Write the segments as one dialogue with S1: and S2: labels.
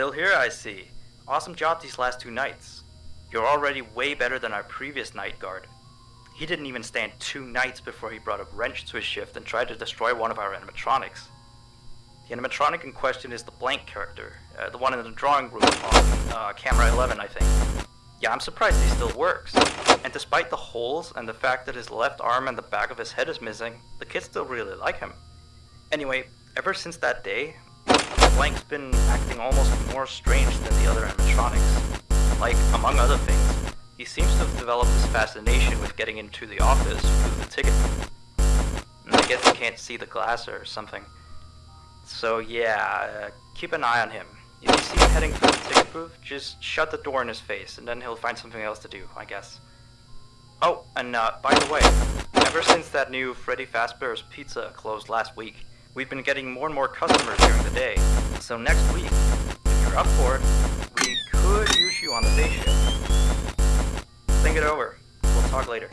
S1: Still here, I see. Awesome job these last two nights. You're already way better than our previous night guard. He didn't even stand two nights before he brought a wrench to his shift and tried to destroy one of our animatronics. The animatronic in question is the blank character, uh, the one in the drawing room on uh, camera 11, I think. Yeah, I'm surprised he still works. And despite the holes and the fact that his left arm and the back of his head is missing, the kids still really like him. Anyway, ever since that day, Blank's been acting almost more strange than the other animatronics. Like, among other things, he seems to have developed this fascination with getting into the office through the ticket. And I guess he can't see the glass or something. So yeah, uh, keep an eye on him. If you see him heading through the ticket booth, just shut the door in his face, and then he'll find something else to do, I guess. Oh, and uh, by the way, ever since that new Freddy Fazbear's Pizza closed last week, we've been getting more and more customers during the day. So next week, if you're up for it, we could use you on the day shift. Think it over. We'll talk later.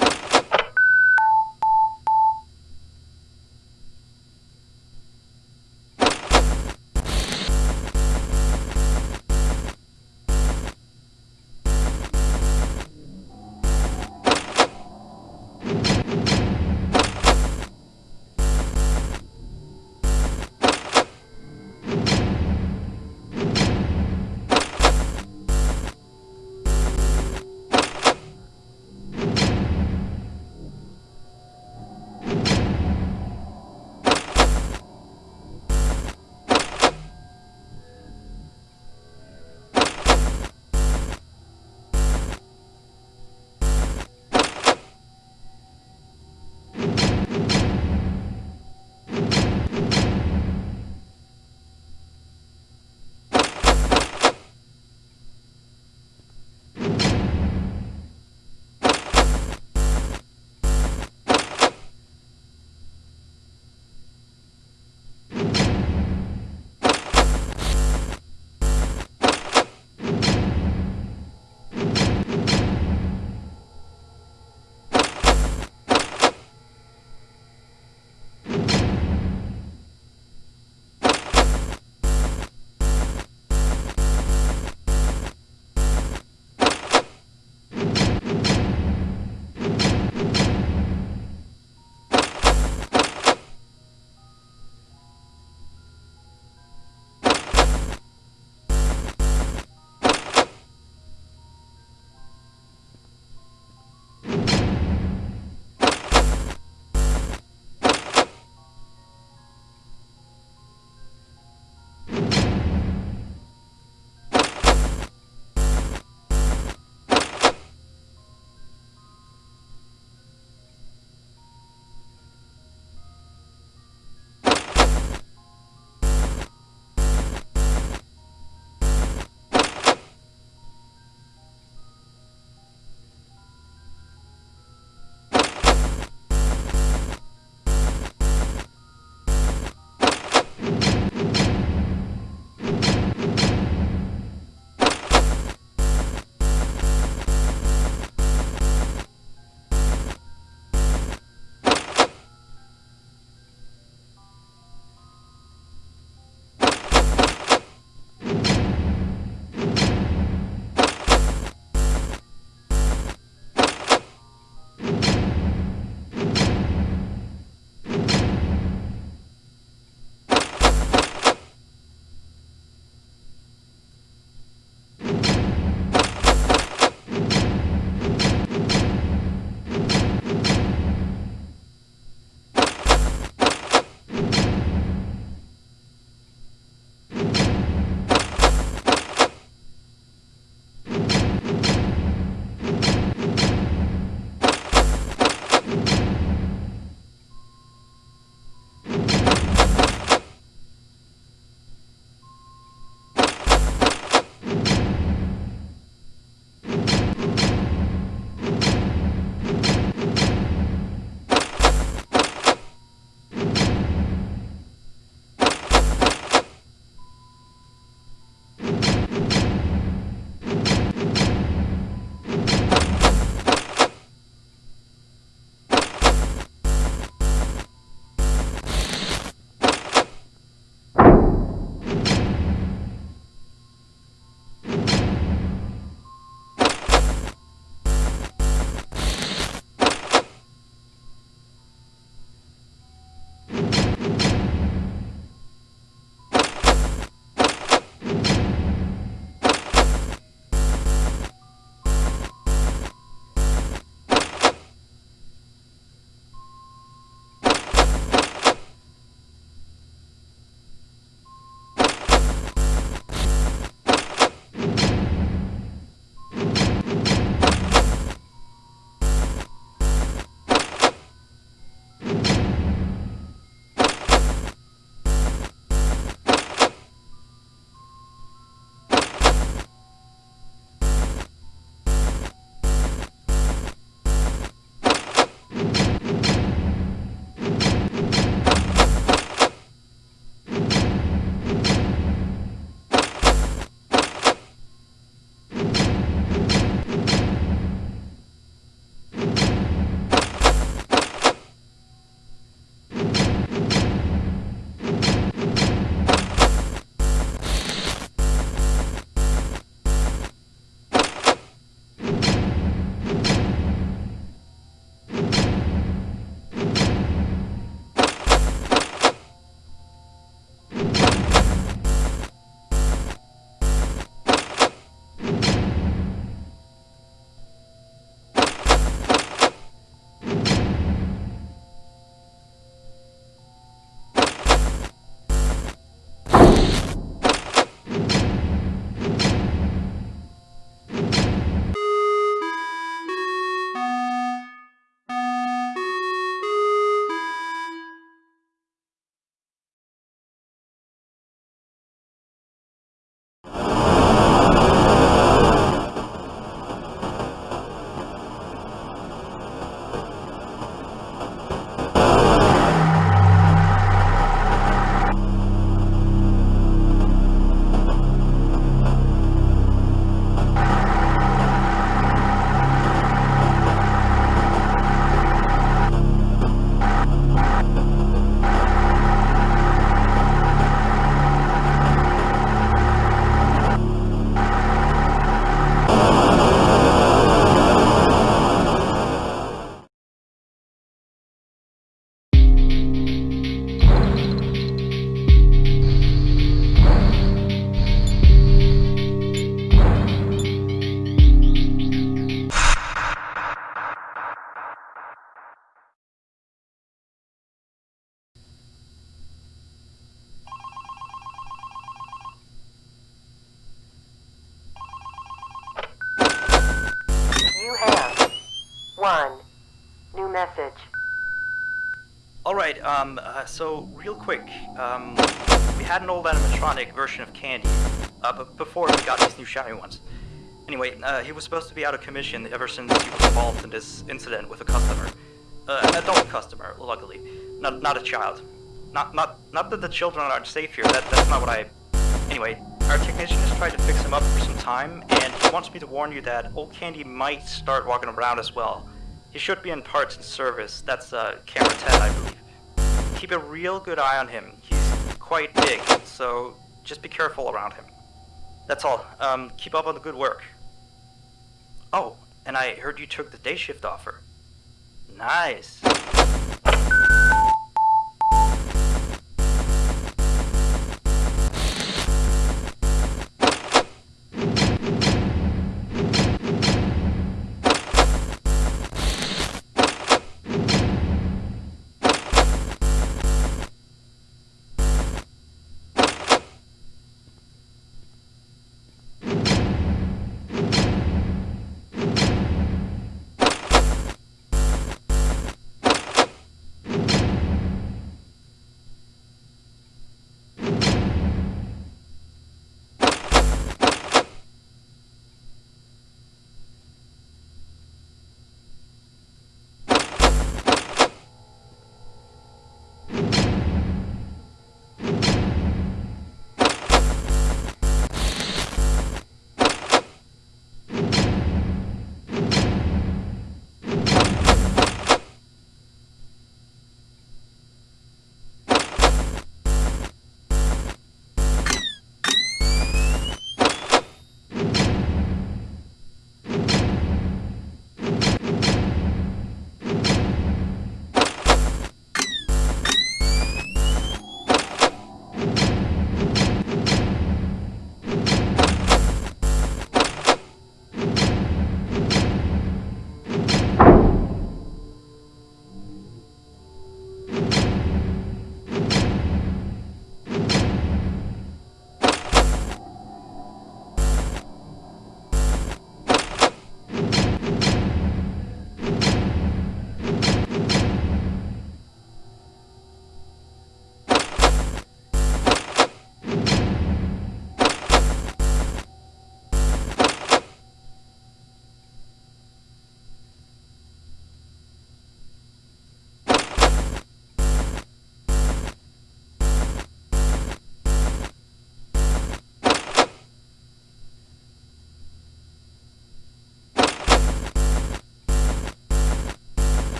S1: Alright, um, uh, so, real quick, um, we had an old animatronic version of Candy, uh, but before we got these new shiny ones. Anyway, uh, he was supposed to be out of commission ever since he was involved in this incident with a customer. Uh, an adult customer, luckily. Not, not a child. Not, not, not that the children aren't safe here, that, that's not what I... Anyway, our technician has tried to fix him up for some time, and he wants me to warn you that old Candy might start walking around as well. He should be in parts and service, that's, uh, camera 10, I believe. Keep a real good eye on him. He's quite big, so just be careful around him. That's all. Um, keep up on the good work. Oh, and I heard you took the day shift offer. Nice.